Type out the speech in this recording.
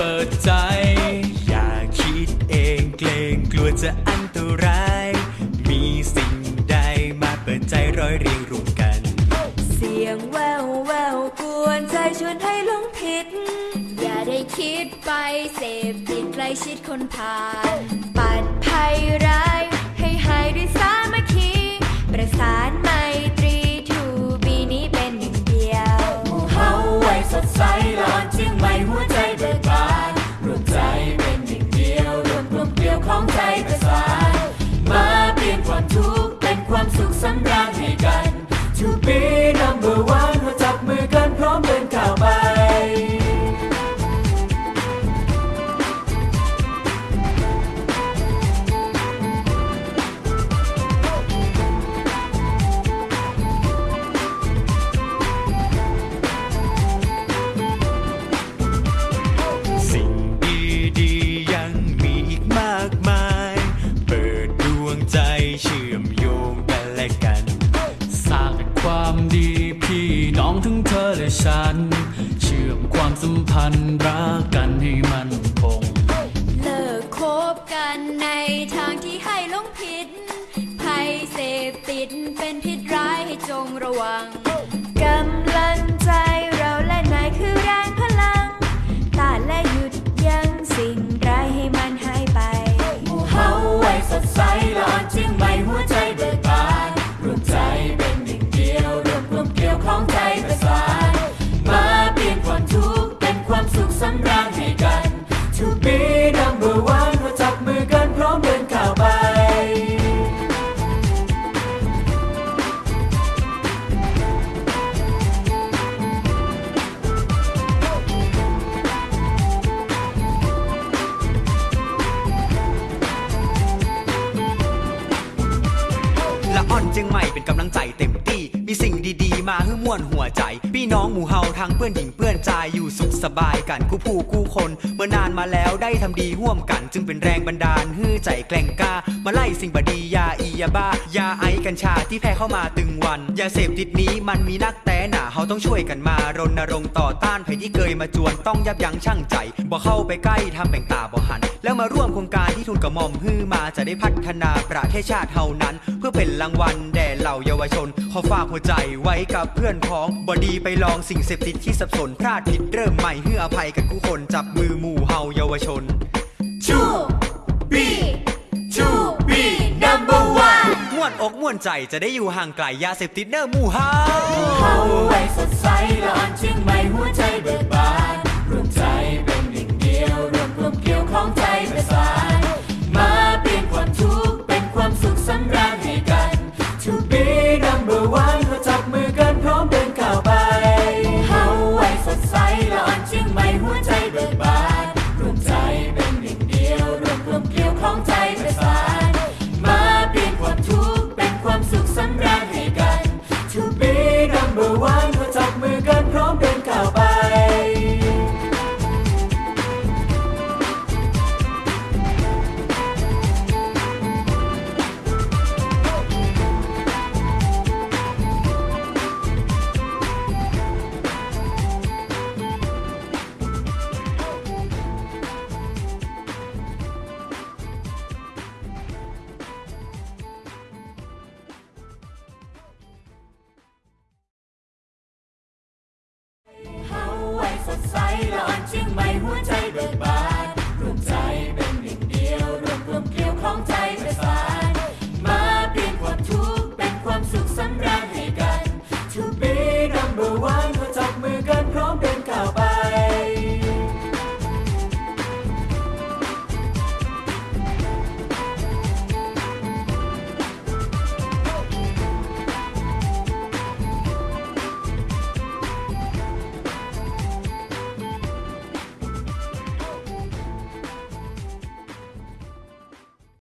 เปิดใจ อย่าคิดเองเกรงกลัวจะอันตราย มีสิ่งใดมาเปิดใจร้อยเรียงรวมกัน เสียงแววแววกวนใจชวนให้หลงผิด อย่าได้คิดไปเสพติดใกล้ชิดคนผ่านปัดภัย เชื่อมความสัมพันธ์รักกันให้มันคงเลิกคบกันในทางที่ให้ลงผิดภัยเสพติดเป็นพิษร้ายให้จงระวัง ร่าญให้กัน To be number one มาจับมือกันพร้อมเดินก้าวไป ละอ่อนเจียงใหม่เป็นกำลังใจเต็มที่มีสิ่ง มาให้ม่วนหัวใจ พี่น้องหมู่เฮาทั้งเพื่อนหญิงเพื่อนใจอยู่สุขสบายกันคู่ผู้คู่คนเมื่อนานมาแล้วได้ทำดีร่วมกัน จึงเป็นแรงบันดาลฮือใจแกล้งกล้ามาไล่สิ่งบดียาอียาบ้ายาไอกัญชาที่แพ้เข้ามาตึงวันยาเสพติดนี้มันมีนักแต่หนาเฮาต้องช่วยกันมารณรงค์ต่อต้านภัยที่เกยมาจวนต้องยับยั้งชั่งใจบ่เข้าไปใกล้ทำแบ่งตาบ่หัน แล้วมาร่วมโครงการที่ทุนกระหม่อมฮือมาจะได้พัฒนาประเทศชาติเฮานั้น เพื่อเป็นรางวัลแด่เหล่าเยาวชนขอฝากหัวใจไว้กับเพื่อนพ้องบอดีไปลองสิ่งเสพติดที่สับสนพลาดผิดเริ่มใหม่เพื่ออภัยกันทุกคนจับมือหมู่เฮาเยาวชน To be To be number one ม่วนอกม่วนใจจะได้อยู่ห่างไกลยาเสพติดเนอหมู่เฮาเฮาไว้สดใสหลอนเชียงใหม่หัวใจเบิกบาน